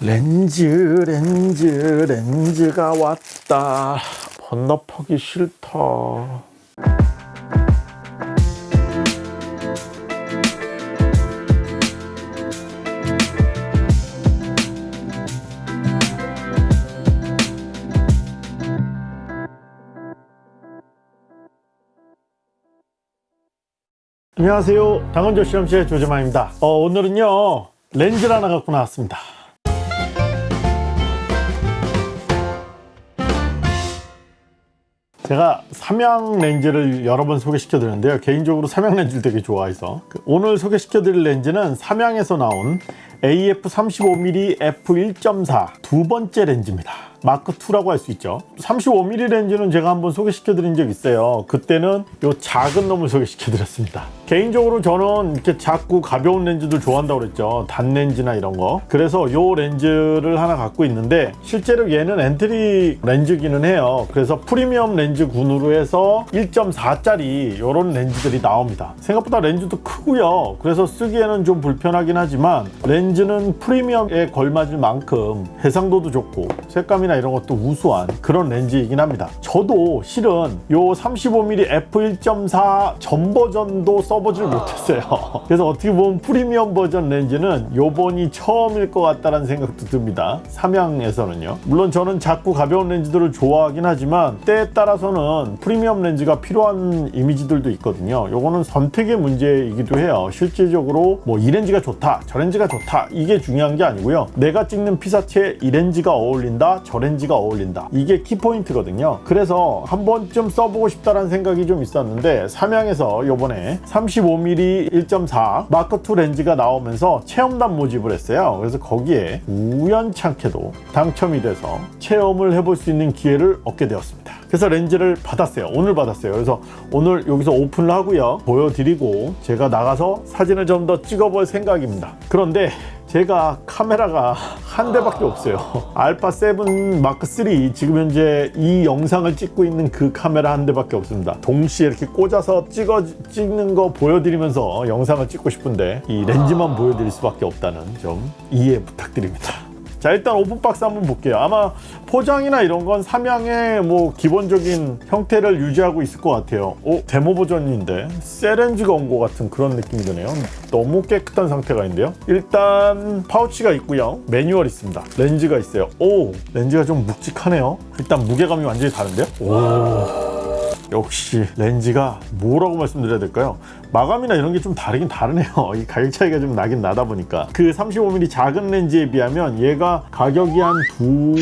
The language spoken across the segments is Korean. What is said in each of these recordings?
렌즈 렌즈 렌즈가 왔다. 번너퍼기 싫다. 안녕하세요. 당원조 실험실의 조재만입니다. 어, 오늘은요 렌즈를 하나 갖고 나왔습니다 제가 삼양 렌즈를 여러 번 소개시켜 드렸는데요. 개인적으로 삼양 렌즈를 되게 좋아해서. 그 오늘 소개시켜 드릴 렌즈는 삼양에서 나온 AF35mm f1.4 두 번째 렌즈입니다. 마크2라고 할 수 있죠. 35mm 렌즈는 제가 한번 소개시켜 드린 적 있어요. 그때는 요 작은 놈을 소개시켜 드렸습니다. 개인적으로 저는 이렇게 작고 가벼운 렌즈들 좋아한다고 그랬죠. 단 렌즈나 이런 거. 그래서 요 렌즈를 하나 갖고 있는데 실제로 얘는 entry 렌즈기는 해요. 그래서 프리미엄 렌즈 군으로 해서 1.4짜리 이런 렌즈들이 나옵니다. 생각보다 렌즈도 크고요. 그래서 쓰기에는 좀 불편하긴 하지만 렌즈 는 프리미엄에 걸맞을 만큼 해상도도 좋고 색감이나 이런 것도 우수한 그런 렌즈이긴 합니다. 저도 실은 요 35mm f1.4 전 버전도 써보질 못했어요. 그래서 어떻게 보면 프리미엄 버전 렌즈는 요번이 처음일 것 같다는 생각도 듭니다. 삼양에서는요. 물론 저는 작고 가벼운 렌즈들을 좋아하긴 하지만 때에 따라서는 프리미엄 렌즈가 필요한 이미지들도 있거든요. 요거는 선택의 문제이기도 해요. 실질적으로 뭐 이 렌즈가 좋다 저 렌즈가 좋다 이게 중요한 게 아니고요. 내가 찍는 피사체에 이 렌즈가 어울린다 저 렌즈가 어울린다. 이게 키포인트거든요. 그래서 한 번쯤 써보고 싶다는 생각이 좀 있었는데 삼양에서 요번에 35mm 1.4 마크2 렌즈가 나오면서 체험단 모집을 했어요. 그래서 거기에 우연찮게도 당첨이 돼서 체험을 해볼 수 있는 기회를 얻게 되었습니다 그래서 렌즈를 받았어요. 오늘 받았어요. 그래서 오늘 여기서 오픈을 하고요. 보여드리고 제가 나가서 사진을 좀 더 찍어볼 생각입니다. 그런데 제가 카메라가 한 대밖에 없어요. 알파 7 마크 3 지금 현재 이 영상을 찍고 있는 그 카메라 한 대밖에 없습니다. 동시에 이렇게 꽂아서 찍어 찍는 거 보여드리면서 영상을 찍고 싶은데 이 렌즈만 보여드릴 수밖에 없다는 점 이해 부탁드립니다 자 일단 open box 한번 볼게요. 아마 포장이나 이런 건 삼양의 뭐 기본적인 형태를 유지하고 있을 것 같아요. 오 데모 버전인데 온것 같은 그런 느낌이 드네요. 너무 깨끗한 상태가 있는데요. 일단 파우치가 있고요. 매뉴얼 있습니다. 렌즈가 있어요. 오 렌즈가 좀 묵직하네요. 일단 무게감이 완전히 다른데요? 오 역시 렌즈가 뭐라고 말씀드려야 될까요? 마감이나 이런 게 좀 다르긴 다르네요. 이 가격 차이가 좀 나긴 나다 보니까. 그 35mm 작은 렌즈에 비하면 얘가 가격이 한 두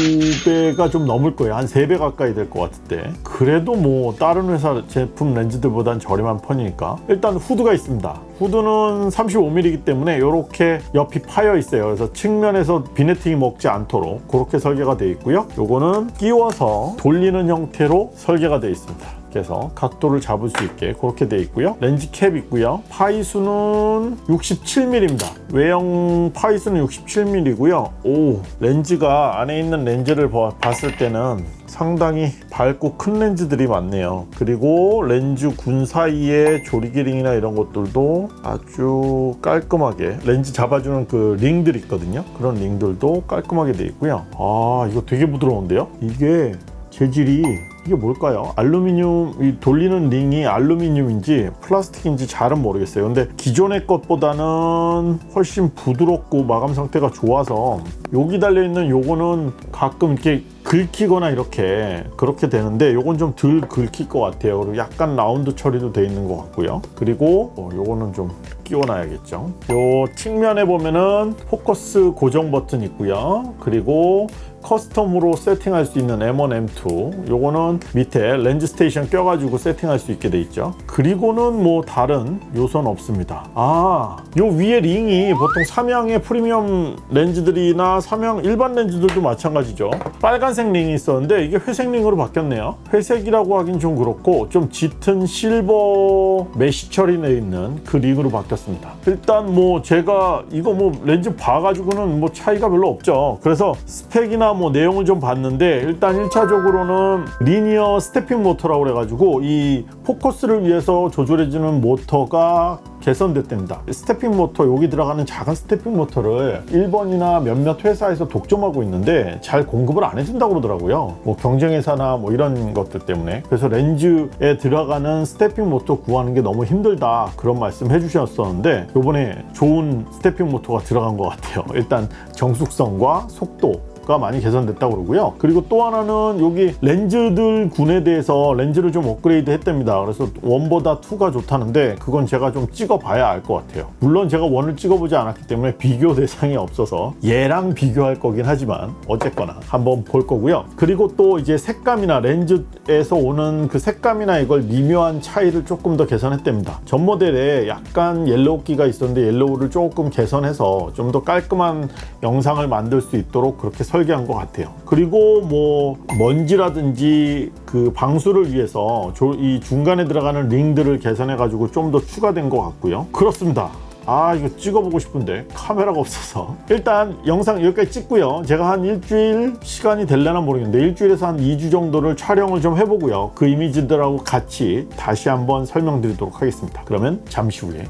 배가 좀 넘을 거예요. 한 세 배 가까이 될 것 같은데. 그래도 뭐 다른 회사 제품 렌즈들보단 저렴한 편이니까. 일단 후드가 있습니다. 후드는 35mm이기 때문에 이렇게 옆이 파여 있어요. 그래서 측면에서 비네팅이 먹지 않도록 그렇게 설계가 되어 있고요. 요거는 끼워서 돌리는 형태로 설계가 되어 있습니다 그래서 각도를 잡을 수 있게 그렇게 되어 있고요. 렌즈 캡 있고요. 파이수는 67mm입니다 외형 파이수는 67mm고요. 오 렌즈가 안에 있는 렌즈를 봤을 때는 상당히 밝고 큰 렌즈들이 많네요. 그리고 렌즈 군 사이에 조리 기링이나 이런 것들도 아주 깔끔하게 렌즈 잡아주는 그 링들 있거든요. 그런 링들도 깔끔하게 되어 있고요. 아 이거 되게 부드러운데요? 이게 재질이 이게 뭘까요? 알루미늄 이 돌리는 링이 알루미늄인지 플라스틱인지 잘은 모르겠어요. 근데 기존의 것보다는 훨씬 부드럽고 마감 상태가 좋아서 여기 달려있는 요거는 가끔 이렇게 긁히거나 이렇게 그렇게 되는데 요건 좀 덜 긁힐 것 같아요. 그리고 약간 라운드 처리도 돼 있는 것 같고요. 그리고 어, 요거는 좀 끼워놔야겠죠. 요 측면에 보면은 포커스 고정 버튼 있고요. 그리고 custom으로 세팅할 수 있는 M1, M2 요거는 밑에 렌즈 station 껴가지고 세팅할 수 있게 돼 있죠. 그리고는 뭐 다른 요소는 없습니다. 아요 위에 링이 보통 삼양의 프리미엄 렌즈들이나 삼양 일반 렌즈들도 마찬가지죠. 빨간색 링이 있었는데 이게 회색 링으로 바뀌었네요. 회색이라고 하긴 좀 그렇고 좀 짙은 실버 메시 처리되어 있는 그 링으로 바뀌었습니다 시켰습니다. 일단 뭐 제가 이거 뭐 렌즈 봐가지고는 뭐 차이가 별로 없죠. 그래서 스펙이나 뭐 내용을 좀 봤는데 일단 1차적으로는 linear stepping 모터라고 그래가지고 이 포커스를 위해서 조절해주는 모터가 개선됐답니다. stepping 모터 여기 들어가는 작은 stepping 모터를 일본이나 몇몇 회사에서 독점하고 있는데 잘 공급을 안 해준다고 그러더라고요. 뭐 경쟁회사나 뭐 이런 것들 때문에 그래서 렌즈에 들어가는 stepping 모터 구하는 게 너무 힘들다 그런 말씀 해주셨 었는데 이번에 좋은 stepping 모터가 들어간 것 같아요. 일단 정숙성과 속도 가 많이 개선됐다고 그러고요. 그리고 또 하나는 여기 렌즈들 군에 대해서 렌즈를 좀 업그레이드 했답니다. 그래서 one보다 two가 좋다는데 그건 제가 좀 찍어봐야 알 것 같아요. 물론 제가 one을 찍어보지 않았기 때문에 비교 대상이 없어서 얘랑 비교할 거긴 하지만 어쨌거나 한번 볼 거고요. 그리고 또 이제 색감이나 렌즈에서 오는 그 색감이나 이걸 미묘한 차이를 조금 더 개선했답니다. 전 모델에 약간 yellow기가 있었는데 yellow를 조금 개선해서 좀 더 깔끔한 영상을 만들 수 있도록 그렇게 설 계한 것 같아요. 그리고 뭐 먼지라든지 그 방수를 위해서 이 중간에 들어가는 링들을 개선해 가지고 좀 더 추가된 것 같고요. 그렇습니다. 아 이거 찍어보고 싶은데 카메라가 없어서. 일단 영상 여기까지 찍고요. 제가 한 일주일 시간이 될려나 모르겠는데 일주일에서 한 2주 정도를 촬영을 좀 해보고요. 그 이미지들하고 같이 다시 한번 설명드리도록 하겠습니다. 그러면 잠시 후에.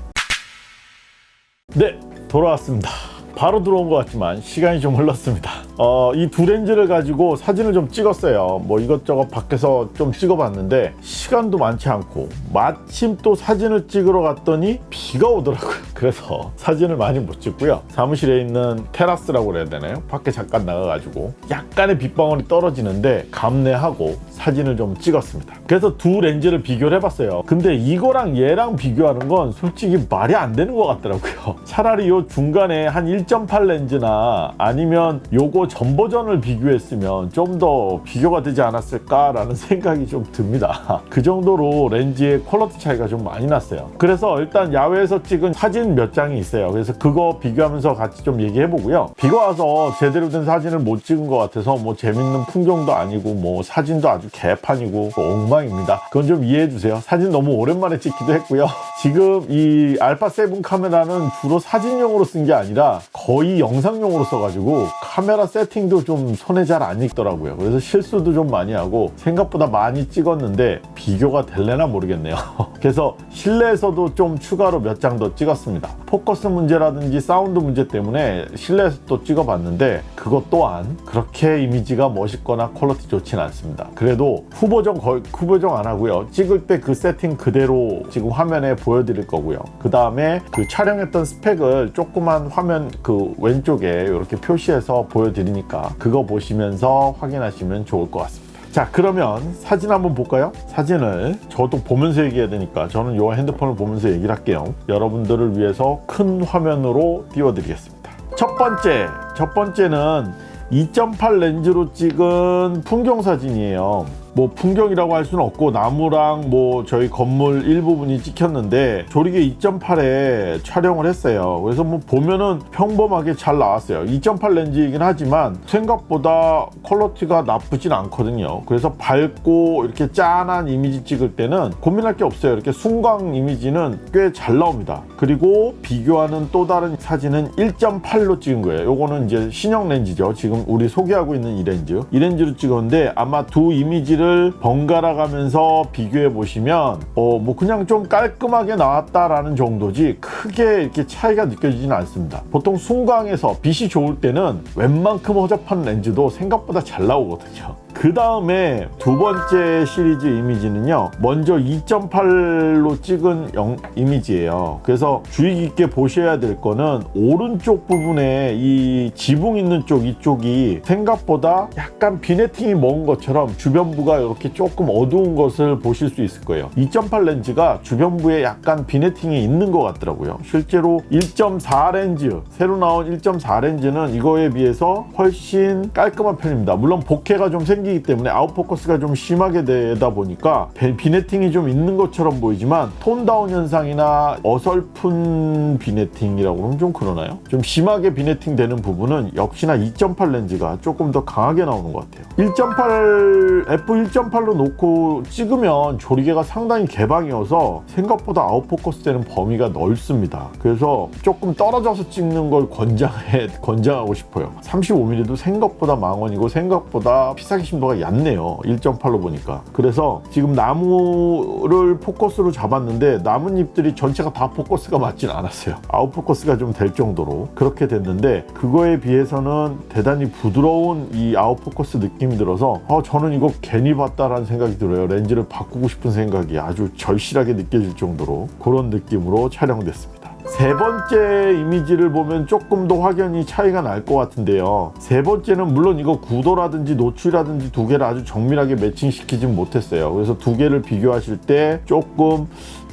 네 돌아왔습니다. 바로 들어온 것 같지만 시간이 좀 흘렀습니다 어, 이 두 렌즈를 가지고 사진을 좀 찍었어요. 뭐 이것저것 밖에서 좀 찍어봤는데 시간도 많지 않고 마침 또 사진을 찍으러 갔더니 비가 오더라고요. 그래서 사진을 많이 못 찍고요. 사무실에 있는 테라스라고 그래야 되나요? 밖에 잠깐 나가가지고 약간의 빗방울이 떨어지는데 감내하고 사진을 좀 찍었습니다. 그래서 두 렌즈를 비교를 해봤어요. 근데 이거랑 얘랑 비교하는 건 솔직히 말이 안 되는 것 같더라고요. 차라리 요 중간에 한 1.8 렌즈나 아니면 요거 전 버전을 비교했으면 좀 더 비교가 되지 않았을까라는 생각이 좀 듭니다. 그 정도로 렌즈의 quality 차이가 좀 많이 났어요. 그래서 일단 야외에서 찍은 사진 몇 장이 있어요. 그래서 그거 비교하면서 같이 좀 얘기해 보고요. 비가 와서 제대로 된 사진을 못 찍은 것 같아서 뭐 재밌는 풍경도 아니고 뭐 사진도 아주 개판이고 뭐 엉망입니다. 그건 좀 이해해 주세요. 사진 너무 오랜만에 찍기도 했고요. 지금 이 알파 7 카메라는 주로 사진용으로 쓴 게 아니라 거의 영상용으로 써가지고 카메라 세팅도 좀 손에 잘 안 익더라고요. 그래서 실수도 좀 많이 하고 생각보다 많이 찍었는데 비교가 될래나 모르겠네요. 그래서 실내에서도 좀 추가로 몇 장 더 찍었습니다. 포커스 문제라든지 사운드 문제 때문에 실내에서 또 찍어봤는데 그것 또한 그렇게 이미지가 멋있거나 퀄러티 좋진 않습니다. 그래도 후보정 거의 후보정 안 하고요. 찍을 때 그 세팅 그대로 지금 화면에 보여드릴 거고요. 그 다음에 그 촬영했던 스펙을 조그만 화면 그 왼쪽에 이렇게 표시해서 보여드 리니까 그거 보시면서 확인하시면 좋을 것 같습니다. 자 그러면 사진 한번 볼까요? 사진을 저도 보면서 얘기해야 되니까 저는 이 핸드폰을 보면서 얘기를 할게요. 여러분들을 위해서 큰 화면으로 띄워드리겠습니다. 첫 번째 첫 번째는 2.8 렌즈로 찍은 풍경 사진이에요 뭐 풍경이라고 할 수는 없고 나무랑 뭐 저희 건물 일부분이 찍혔는데 조리개 2.8에 촬영을 했어요. 그래서 뭐 보면은 평범하게 잘 나왔어요. 2.8 렌즈이긴 하지만 생각보다 퀄러티가 나쁘진 않거든요. 그래서 밝고 이렇게 짠한 이미지 찍을 때는 고민할 게 없어요. 이렇게 순광 이미지는 꽤 잘 나옵니다. 그리고 비교하는 또 다른 사진은 1.8로 찍은 거예요. 요거는 이제 신형 렌즈죠. 지금 우리 소개하고 있는 이 렌즈. 이 렌즈로 찍었는데 아마 두 이미지를 렌즈를 번갈아 가면서 비교해 보시면 어, 뭐 그냥 좀 깔끔하게 나왔다라는 정도지 크게 이렇게 차이가 느껴지지는 않습니다. 보통 순광에서 빛이 좋을 때는 웬만큼 허접한 렌즈도 생각보다 잘 나오거든요. 그 다음에 두 번째 시리즈 이미지는요 먼저 2.8로 찍은 영, 이미지예요. 그래서 주의 깊게 보셔야 될 거는 오른쪽 부분에 이 지붕 있는 쪽 이쪽이 생각보다 약간 비네팅이 먹은 것처럼 주변부가 이렇게 조금 어두운 것을 보실 수 있을 거예요. 2.8 렌즈가 주변부에 약간 비네팅이 있는 것 같더라고요. 실제로 1.4 렌즈 새로 나온 1.4 렌즈는 이거에 비해서 훨씬 깔끔한 편입니다. 물론 복해가 좀 생기 상반기이기 때문에 아웃포커스가 좀 심하게 되다 보니까 비- vignetting이 좀 있는 것처럼 보이지만 tone down 현상이나 어설픈 vignetting이라고 하면 좀 그러나요? 좀 심하게 vignetting 되는 부분은 역시나 2.8 렌즈가 조금 더 강하게 나오는 것 같아요. 1.8 f1.8로 놓고 찍으면 조리개가 상당히 개방이어서 생각보다 아웃포커스 되는 범위가 넓습니다. 그래서 조금 떨어져서 찍는 걸 권장해 권장하고 싶어요. 35mm도 생각보다 망원이고 생각보다 피사계 심도가 얕네요. 1.8로 보니까. 그래서 지금 나무를 포커스로 잡았는데 나뭇잎들이 전체가 다 포커스가 맞진 않았어요. 아웃포커스가 좀 될 정도로 그렇게 됐는데 그거에 비해서는 대단히 부드러운 이 아웃포커스 느낌이 들어서 어, 저는 이거 괜히 봤다라는 생각이 들어요. 렌즈를 바꾸고 싶은 생각이 아주 절실하게 느껴질 정도로 그런 느낌으로 촬영됐습니다 세 번째 이미지를 보면 조금 더 확연히 차이가 날 것 같은데요. 세 번째는 물론 이거 구도라든지 노출이라든지 두 개를 아주 정밀하게 매칭시키진 못했어요. 그래서 두 개를 비교하실 때 조금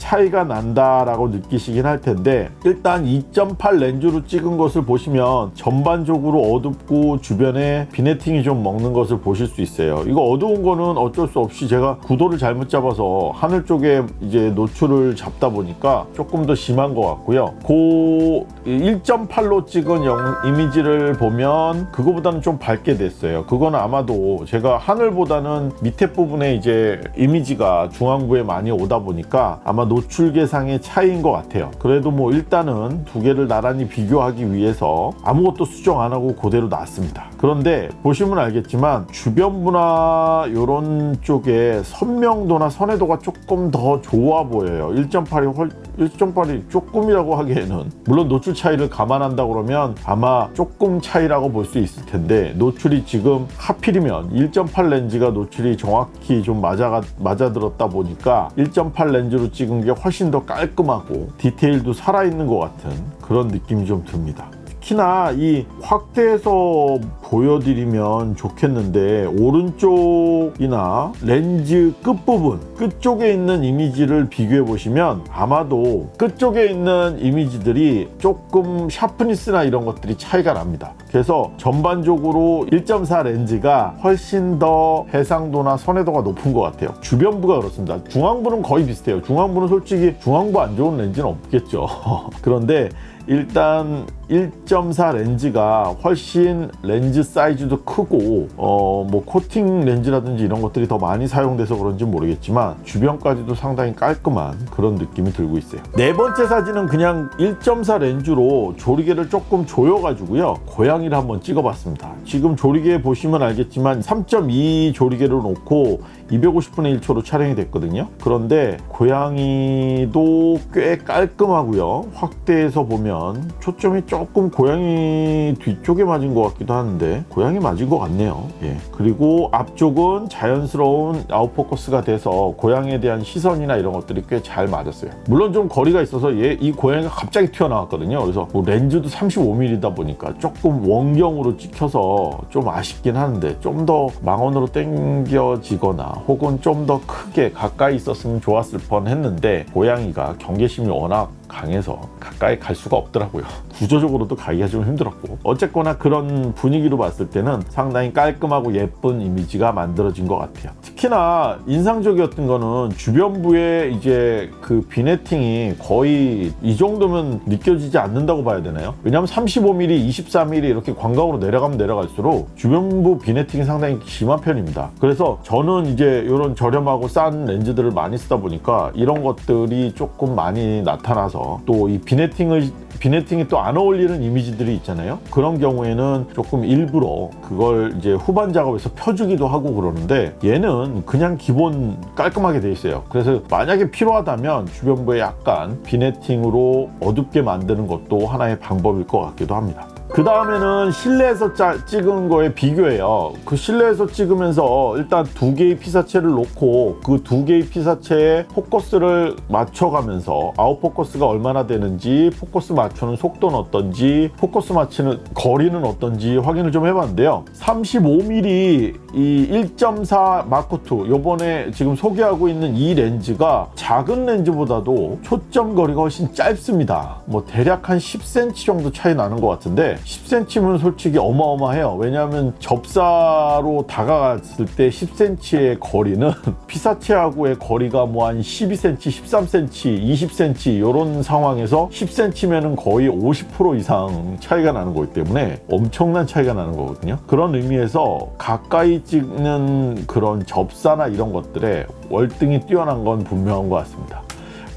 차이가 난다라고 느끼시긴 할 텐데 일단 2.8 렌즈로 찍은 것을 보시면 전반적으로 어둡고 주변에 비네팅이 좀 먹는 것을 보실 수 있어요. 이거 어두운 거는 어쩔 수 없이 제가 구도를 잘못 잡아서 하늘 쪽에 이제 노출을 잡다 보니까 조금 더 심한 것 같고요. 그 1.8로 찍은 영- 이미지를 보면 그거보다는 좀 밝게 됐어요. 그거는 아마도 제가 하늘보다는 밑에 부분에 이제 이미지가 중앙부에 많이 오다 보니까 아마 노출 계상의 차이인 것 같아요. 그래도 뭐 일단은 두 개를 나란히 비교하기 위해서 아무것도 수정 안 하고 그대로 놨습니다. 그런데 보시면 알겠지만 주변부나 이런 쪽에 선명도나 선회도가 조금 더 좋아 보여요. 1.8이 훨 1.8이 조금이라고 하기에는 물론 노출 차이를 감안한다 그러면 아마 조금 차이라고 볼 수 있을 텐데 노출이 지금 하필이면 1.8 렌즈가 노출이 정확히 좀 맞아 맞아들었다 보니까 1.8 렌즈로 찍은 게 훨씬 더 깔끔하고 디테일도 살아있는 것 같은 그런 느낌이 좀 듭니다. 특히나 이 확대해서 보여드리면 좋겠는데 오른쪽이나 렌즈 끝부분 끝쪽에 있는 이미지를 비교해 보시면 아마도 끝쪽에 있는 이미지들이 조금 sharpness나 이런 것들이 차이가 납니다. 그래서 전반적으로 1.4 렌즈가 훨씬 더 해상도나 선예도가 높은 것 같아요. 주변부가 그렇습니다. 중앙부는 거의 비슷해요. 중앙부는 솔직히 중앙부 안 좋은 렌즈는 없겠죠. 그런데 일단 1.4 렌즈가 훨씬 렌즈 사이즈도 크고 어 뭐 코팅 렌즈라든지 이런 것들이 더 많이 사용돼서 그런지 모르겠지만 주변까지도 상당히 깔끔한 그런 느낌이 들고 있어요. 네 번째 사진은 그냥 1.4 렌즈로 조리개를 조금 조여 가지고요. 고양이를 한번 찍어 봤습니다. 지금 조리개 보시면 알겠지만 3.2 조리개를 놓고 250분의 1초로 촬영이 됐거든요. 그런데 고양이도 꽤 깔끔하고요. 확대해서 보면 초점이 조금 고양이 뒤쪽에 맞은 것 같기도 하는데 고양이 맞은 것 같네요. 예. 그리고 앞쪽은 자연스러운 아웃포커스가 돼서 고양이에 대한 시선이나 이런 것들이 꽤 잘 맞았어요. 물론 좀 거리가 있어서 얘 이 고양이가 갑자기 튀어나왔거든요. 그래서 뭐 렌즈도 35mm다 보니까 조금 원경으로 찍혀서 좀 아쉽긴 하는데 좀 더 망원으로 당겨지거나 혹은 좀 더 크게 가까이 있었으면 좋았을 뻔 했는데 고양이가 경계심이 워낙 강해서 가까이 갈 수가 없더라고요. 구조적으로도 가기가 좀 힘들었고 어쨌거나 그런 분위기로 봤을 때는 상당히 깔끔하고 예쁜 이미지가 만들어진 것 같아요. 특히나 인상적이었던 거는 주변부에 이제 그 비네팅이 거의 이 정도면 느껴지지 않는다고 봐야 되나요? 왜냐하면 35mm, 24mm 이렇게 광각으로 내려가면 내려갈수록 주변부 비네팅이 상당히 심한 편입니다. 그래서 저는 이제 이런 저렴하고 싼 렌즈들을 많이 쓰다 보니까 이런 것들이 조금 많이 나타나서 또 이 비네팅을 vignetting이 또 안 어울리는 이미지들이 있잖아요. 그런 경우에는 조금 일부러 그걸 이제 후반 작업에서 펴주기도 하고 그러는데 얘는 그냥 기본 깔끔하게 돼 있어요. 그래서 만약에 필요하다면 주변부에 약간 vignetting으로 어둡게 만드는 것도 하나의 방법일 것 같기도 합니다. 그 다음에는 실내에서 짜, 찍은 거에 비교해요. 그 실내에서 찍으면서 일단 두 개의 피사체를 놓고 그 두 개의 피사체에 포커스를 맞춰가면서 아웃포커스가 얼마나 되는지 포커스 맞추는 속도는 어떤지 포커스 맞추는 거리는 어떤지 확인을 좀 해봤는데요. 35mm 이 1.4 마크2 요번에 지금 소개하고 있는 이 렌즈가 작은 렌즈보다도 초점 거리가 훨씬 짧습니다. 뭐 대략 한 10cm 정도 차이 나는 것 같은데 10cm면 솔직히 어마어마해요. 왜냐하면 접사로 다가갔을 때 10cm의 거리는 피사체하고의 거리가 뭐 한 12cm, 13cm, 20cm 이런 상황에서 10cm면은 거의 50% 이상 차이가 나는 거기 때문에 엄청난 차이가 나는 거거든요. 그런 의미에서 가까이 찍는 그런 접사나 이런 것들에 월등히 뛰어난 건 분명한 것 같습니다.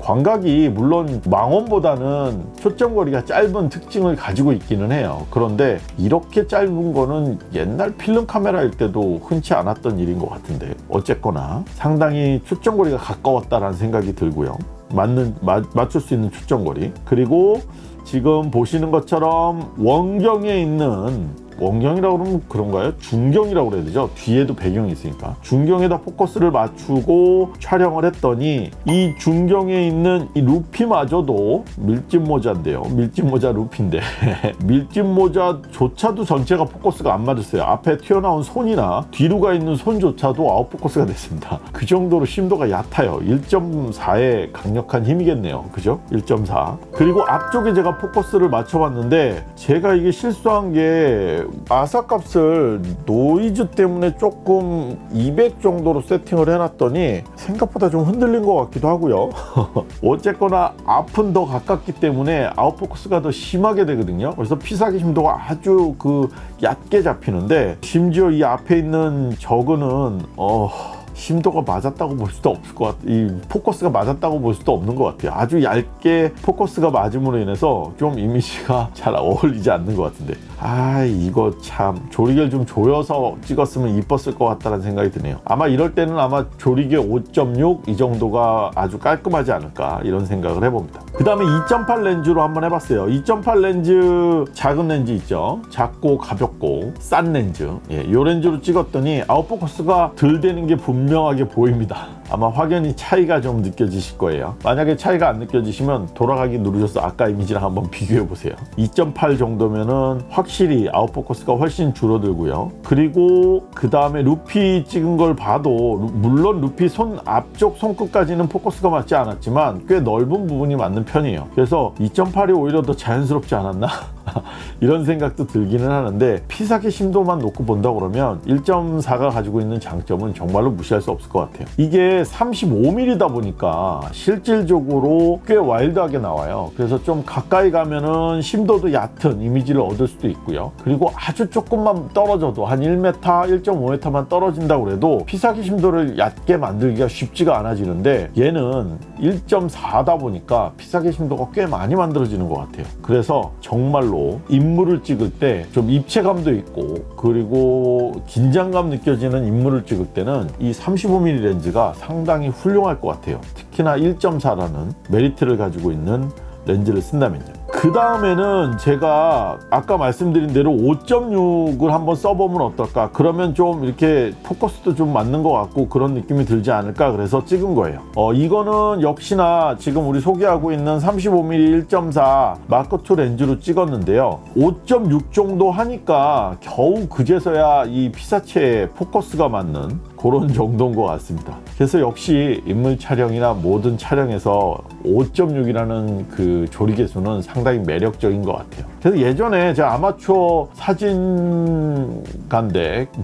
광각이 물론 망원보다는 초점거리가 짧은 특징을 가지고 있기는 해요. 그런데 이렇게 짧은 거는 옛날 필름 카메라일 때도 흔치 않았던 일인 것 같은데 어쨌거나 상당히 초점거리가 가까웠다라는 생각이 들고요. 맞는 마, 맞출 수 있는 초점거리 그리고 지금 보시는 것처럼 원경에 있는 원경이라고 그러면 그런가요? 중경이라고 그래야 되죠? 뒤에도 배경이 있으니까. 중경에다 포커스를 맞추고 촬영을 했더니 이 중경에 있는 이 루피마저도 밀짚 모자인데요. 밀짚 모자 루피인데 밀짚 모자조차도 전체가 포커스가 안 맞았어요. 앞에 튀어나온 손이나 뒤로 가 있는 손조차도 아웃 포커스가 됐습니다. 그 정도로 심도가 얕아요. 1.4의 강력한 힘이겠네요. 그죠? 1.4. 그리고 앞쪽에 제가 포커스를 맞춰봤는데 제가 이게 실수한 게 ASA값을 노이즈 때문에 조금 200 정도로 세팅을 해놨더니 생각보다 좀 흔들린 것 같기도 하고요. 어쨌거나 앞은 더 가깝기 때문에 아웃포커스가 더 심하게 되거든요. 그래서 피사계 심도가 아주 그 얕게 잡히는데 심지어 이 앞에 있는 저거는 어... 심도가 맞았다고 볼 수도 없을 것 같아요. 이 포커스가 맞았다고 볼 수도 없는 것 같아요. 아주 얇게 포커스가 맞음으로 인해서 좀 이미지가 잘 어울리지 않는 것 같은데. 아, 이거 참 조리개를 좀 조여서 찍었으면 이뻤을 것 같다는 생각이 드네요. 아마 이럴 때는 아마 조리개 5.6 이 정도가 아주 깔끔하지 않을까 이런 생각을 해봅니다. 그 다음에 2.8 렌즈로 한번 해봤어요. 2.8 렌즈 작은 렌즈 있죠. 작고 가볍고 싼 렌즈. 예, 이 렌즈로 찍었더니 아웃포커스가 덜 되는 게 분명하게 보입니다. 아마 확연히 차이가 좀 느껴지실 거예요. 만약에 차이가 안 느껴지시면 돌아가기 누르셔서 아까 이미지랑 한번 비교해 보세요. 2.8 정도면은 확실히 아웃포커스가 훨씬 줄어들고요. 그리고 그 다음에 루피 찍은 걸 봐도 물론 루피 손 앞쪽 손끝까지는 포커스가 맞지 않았지만 꽤 넓은 부분이 맞는 편이에요. 그래서 2.8이 오히려 더 자연스럽지 않았나? 이런 생각도 들기는 하는데 피사기 심도만 놓고 본다 그러면 1.4가 가지고 있는 장점은 정말로 무시할 수 없을 것 같아요. 이게 35mm다 보니까 실질적으로 꽤 와일드하게 나와요. 그래서 좀 가까이 가면은 심도도 얕은 이미지를 얻을 수도 있고요. 그리고 아주 조금만 떨어져도 한 1m, 1.5m만 떨어진다고 해도 피사기 심도를 얕게 만들기가 쉽지가 않아지는데 얘는 1.4다 보니까 피사기 심도가 꽤 많이 만들어지는 것 같아요. 그래서 정말로 인물을 찍을 때 좀 입체감도 있고 그리고 긴장감 느껴지는 인물을 찍을 때는 이 35mm 렌즈가 상당히 훌륭할 것 같아요. 특히나 1.4라는 메리트를 가지고 있는 렌즈를 쓴다면요. 그 다음에는 제가 아까 말씀드린 대로 5.6을 한번 써보면 어떨까? 그러면 좀 이렇게 포커스도 좀 맞는 것 같고 그런 느낌이 들지 않을까? 그래서 찍은 거예요. 어 이거는 역시나 지금 우리 소개하고 있는 35mm 1.4 마크2 렌즈로 찍었는데요. 5.6 정도 하니까 겨우 그제서야 이 피사체에 포커스가 맞는 그런 정도인 것 같습니다. 그래서 역시 인물 촬영이나 모든 촬영에서 5.6이라는 그 조리개수는 상당히 매력적인 것 같아요. 그래서 예전에 제가 아마추어 사진가인데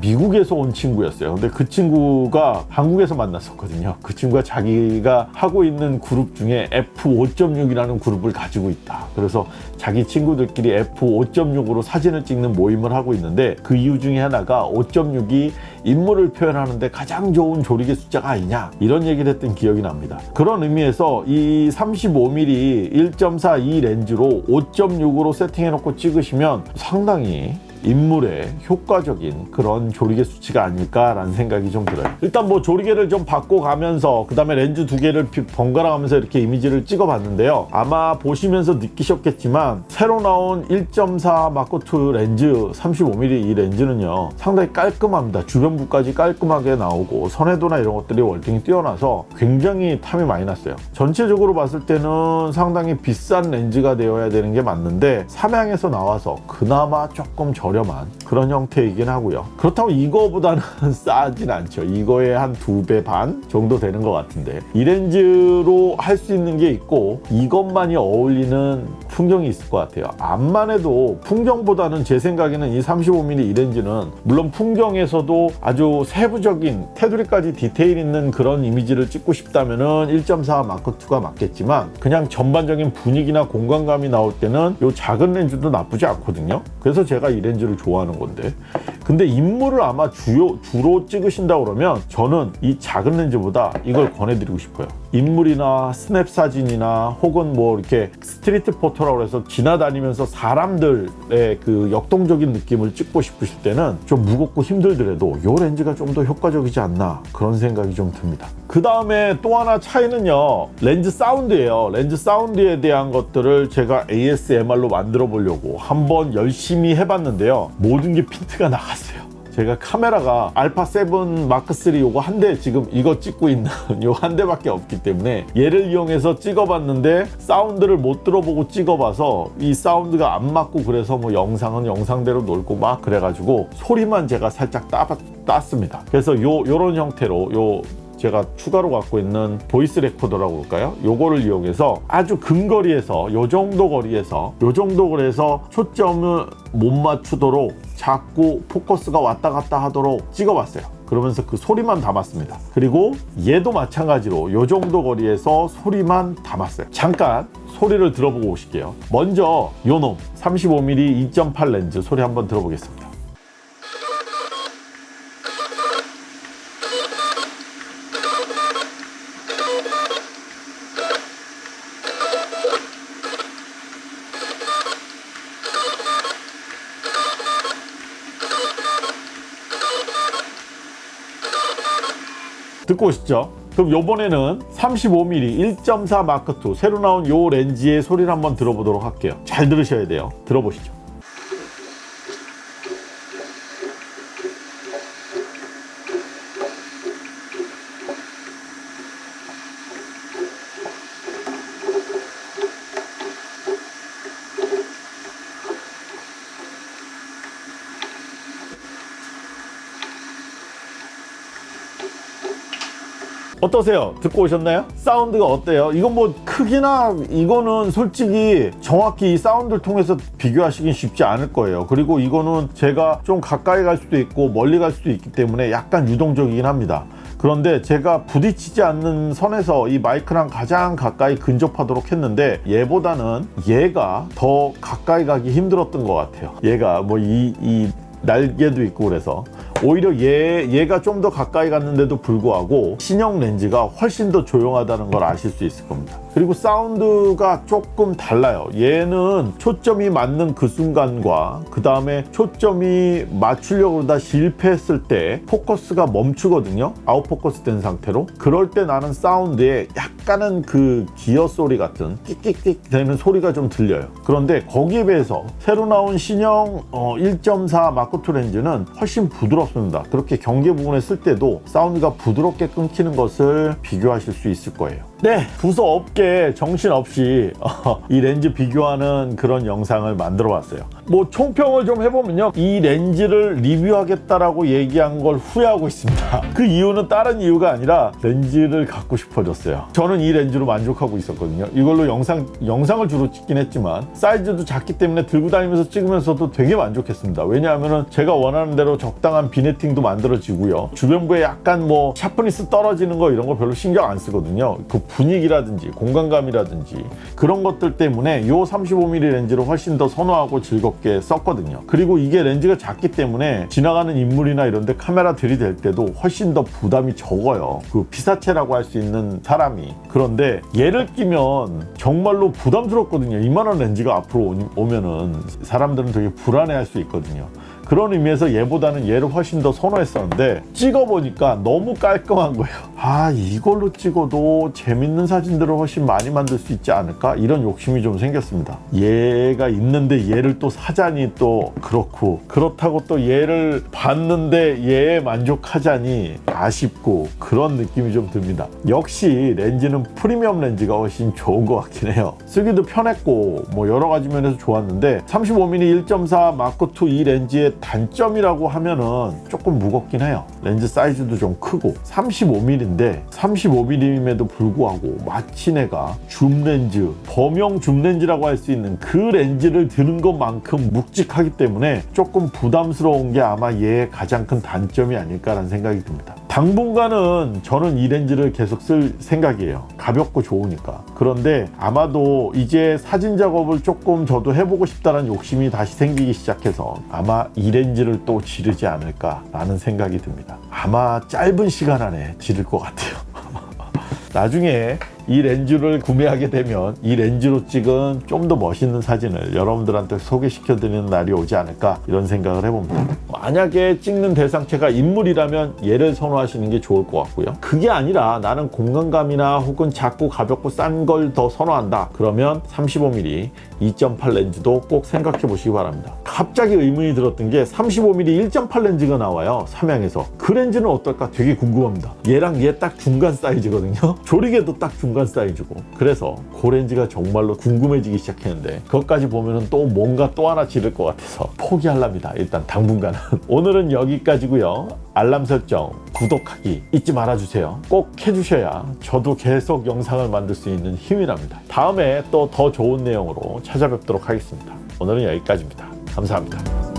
미국에서 온 친구였어요. 근데 그 친구가 한국에서 만났었거든요. 그 친구가 자기가 하고 있는 그룹 중에 F5.6이라는 그룹을 가지고 있다. 그래서 자기 친구들끼리 F5.6으로 사진을 찍는 모임을 하고 있는데 그 이유 중에 하나가 5.6이 인물을 표현하는데 가장 좋은 조리개 숫자가 아니냐 이런 얘기를 했던 기억이 납니다. 그런 의미에서 이 35mm 1.4 2 렌즈로 5.6으로 세팅해 놓고 찍으시면 상당히 인물에 효과적인 그런 조리개 수치가 아닐까라는 생각이 좀 들어요. 일단 뭐 조리개를 좀 바꿔가면서 그 다음에 렌즈 두 개를 번갈아 가면서 이렇게 이미지를 찍어 봤는데요. 아마 보시면서 느끼셨겠지만 새로 나온 1.4 마크2 렌즈 35mm 이 렌즈는요 상당히 깔끔합니다. 주변부까지 깔끔하게 나오고 선회도나 이런 것들이 월등히 뛰어나서 굉장히 탐이 많이 났어요. 전체적으로 봤을 때는 상당히 비싼 렌즈가 되어야 되는 게 맞는데 삼양에서 나와서 그나마 조금 저렴 저렴한 그런 형태이긴 하고요. 그렇다고 이거보다는 싸진 않죠. 이거의 한 두 배 반 정도 되는 것 같은데 이 렌즈로 할 수 있는 게 있고 이것만이 어울리는 풍경이 있을 것 같아요. 암만해도 풍경보다는 제 생각에는 이 35mm 이 렌즈는 물론 풍경에서도 아주 세부적인 테두리까지 디테일 있는 그런 이미지를 찍고 싶다면 은 1.4 마크 2가 맞겠지만 그냥 전반적인 분위기나 공간감이 나올 때는 이 작은 렌즈도 나쁘지 않거든요. 그래서 제가 이 렌즈 를 좋아하는 건데 근데 인물을 아마 주요 주로 찍으신다 그러면 저는 이 작은 렌즈보다 이걸 권해드리고 싶어요. 인물이나 스냅 사진이나 혹은 뭐 이렇게 street photo라고 해서 지나다니면서 사람들의 그 역동적인 느낌을 찍고 싶으실 때는 좀 무겁고 힘들더라도 이 렌즈가 좀 더 효과적이지 않나 그런 생각이 좀 듭니다. 그 다음에 또 하나 차이는요 렌즈 사운드예요. 렌즈 사운드에 대한 것들을 제가 ASMR로 만들어 보려고 한번 열심히 해봤는데요. 모든 게 핀트가 나갔어요. 제가 카메라가 알파 7 마크 3 요거 한 대 지금 이거 찍고 있는 요 한 대밖에 없기 때문에 얘를 이용해서 찍어봤는데 사운드를 못 들어보고 찍어봐서 이 사운드가 안 맞고 그래서 뭐 영상은 영상대로 놀고 막 그래가지고 소리만 제가 살짝 따, 땄습니다. 그래서 요 요런 형태로 요 제가 추가로 갖고 있는 voice recorder라고 할까요? 요거를 이용해서 아주 근거리에서 요 정도 거리에서 요 정도 거리에서 초점을 못 맞추도록 자꾸 포커스가 왔다 갔다 하도록 찍어봤어요. 그러면서 그 소리만 담았습니다. 그리고 얘도 마찬가지로 요 정도 거리에서 소리만 담았어요. 잠깐 소리를 들어보고 오실게요. 먼저 요놈 35mm 2.8 렌즈 소리 한번 들어보겠습니다. 듣고 오시죠. 그럼 요번에는 35mm 1.4 마크 2 새로 나온 요 렌즈의 소리를 한번 들어보도록 할게요. 잘 들으셔야 돼요. 들어보시죠. 어떠세요? 듣고 오셨나요? 사운드가 어때요? 이건 뭐 크기나 이거는 솔직히 정확히 이 사운드를 통해서 비교하시긴 쉽지 않을 거예요. 그리고 이거는 제가 좀 가까이 갈 수도 있고 멀리 갈 수도 있기 때문에 약간 유동적이긴 합니다. 그런데 제가 부딪히지 않는 선에서 이 마이크랑 가장 가까이 근접하도록 했는데 얘보다는 얘가 더 가까이 가기 힘들었던 것 같아요. 얘가 뭐 이 이 날개도 있고 그래서 오히려 얘, 얘가 좀 더 가까이 갔는데도 불구하고 신형 렌즈가 훨씬 더 조용하다는 걸 아실 수 있을 겁니다. 그리고 사운드가 조금 달라요. 얘는 초점이 맞는 그 순간과 그 다음에 초점이 맞추려고 그러다 실패했을 때 포커스가 멈추거든요. 아웃포커스 된 상태로. 그럴 때 나는 사운드에 약간은 그 기어 소리 같은 끽끽끽 되는 소리가 좀 들려요. 그런데 거기에 비해서 새로 나온 신형 어, 1.4 마크2 렌즈는 훨씬 부드럽습니다. 그렇게 경계 부분에 쓸 때도 사운드가 부드럽게 끊기는 것을 비교하실 수 있을 거예요. 네, 두서없게 정신없이 어, 이 렌즈 비교하는 그런 영상을 만들어 봤어요. 뭐 총평을 좀 해보면요. 이 렌즈를 리뷰하겠다라고 얘기한 걸 후회하고 있습니다. 그 이유는 다른 이유가 아니라 렌즈를 갖고 싶어졌어요. 저는 이 렌즈로 만족하고 있었거든요. 이걸로 영상, 영상을 주로 찍긴 했지만 사이즈도 작기 때문에 들고 다니면서 찍으면서도 되게 만족했습니다. 왜냐하면 제가 원하는 대로 적당한 vignetting도 만들어지고요. 주변부에 약간 뭐 sharpness 떨어지는 거 이런 거 별로 신경 안 쓰거든요. 그 분위기라든지 공간감이라든지 그런 것들 때문에 이 35mm 렌즈를 훨씬 더 선호하고 즐겁게 썼거든요. 그리고 이게 렌즈가 작기 때문에 지나가는 인물이나 이런 데 카메라 들이댈 때도 훨씬 더 부담이 적어요. 그 피사체라고 할 수 있는 사람이. 그런데 얘를 끼면 정말로 부담스럽거든요. 이만한 렌즈가 앞으로 오면은 사람들은 되게 불안해 할 수 있거든요 그런 의미에서 얘보다는 얘를 훨씬 더 선호했었는데 찍어보니까 너무 깔끔한 거예요. 아 이걸로 찍어도 재밌는 사진들을 훨씬 많이 만들 수 있지 않을까? 이런 욕심이 좀 생겼습니다. 얘가 있는데 얘를 또 사자니 또 그렇고 그렇다고 또 얘를 봤는데 얘에 만족하자니 아쉽고 그런 느낌이 좀 듭니다. 역시 렌즈는 프리미엄 렌즈가 훨씬 좋은 것 같긴 해요. 쓰기도 편했고 뭐 여러 가지 면에서 좋았는데 35mm 1.4 마크2 이 렌즈의 단점이라고 하면은 조금 무겁긴 해요. 렌즈 사이즈도 좀 크고 35mm인데 35mm임에도 불구하고 마치 내가 줌 렌즈 범용 줌 렌즈라고 할 수 있는 그 렌즈를 드는 것만큼 묵직하기 때문에 조금 부담스러운 게 아마 얘의 가장 큰 단점이 아닐까라는 생각이 듭니다 당분간은 저는 이 렌즈를 계속 쓸 생각이에요. 가볍고 좋으니까. 그런데 아마도 이제 사진 작업을 조금 저도 해보고 싶다는 욕심이 다시 생기기 시작해서 아마 이 렌즈를 또 지르지 않을까 라는 생각이 듭니다. 아마 짧은 시간 안에 지를 것 같아요 나중에 이 렌즈를 구매하게 되면 이 렌즈로 찍은 좀 더 멋있는 사진을 여러분들한테 소개시켜 드리는 날이 오지 않을까 이런 생각을 해봅니다. 만약에 찍는 대상체가 인물이라면 얘를 선호하시는 게 좋을 것 같고요. 그게 아니라 나는 공간감이나 혹은 작고 가볍고 싼 걸 더 선호한다. 그러면 35mm 2.8 렌즈도 꼭 생각해 보시기 바랍니다 갑자기 의문이 들었던 게 35mm 1.8 렌즈가 나와요 삼양에서. 그 렌즈는 어떨까? 되게 궁금합니다. 얘랑 얘 딱 중간 사이즈거든요. 조리개도 딱 중간 사이즈고. 그래서 그 렌즈가 정말로 궁금해지기 시작했는데 그것까지 보면은 또 뭔가 또 하나 지를 것 같아서 포기할랍니다 일단 당분간은. 오늘은 여기까지고요. 알람 설정 구독하기 잊지 말아주세요. 꼭 해주셔야 저도 계속 영상을 만들 수 있는 힘이 납니다. 다음에 또 더 좋은 내용으로 찾아뵙도록 하겠습니다. 오늘은 여기까지입니다 감사합니다.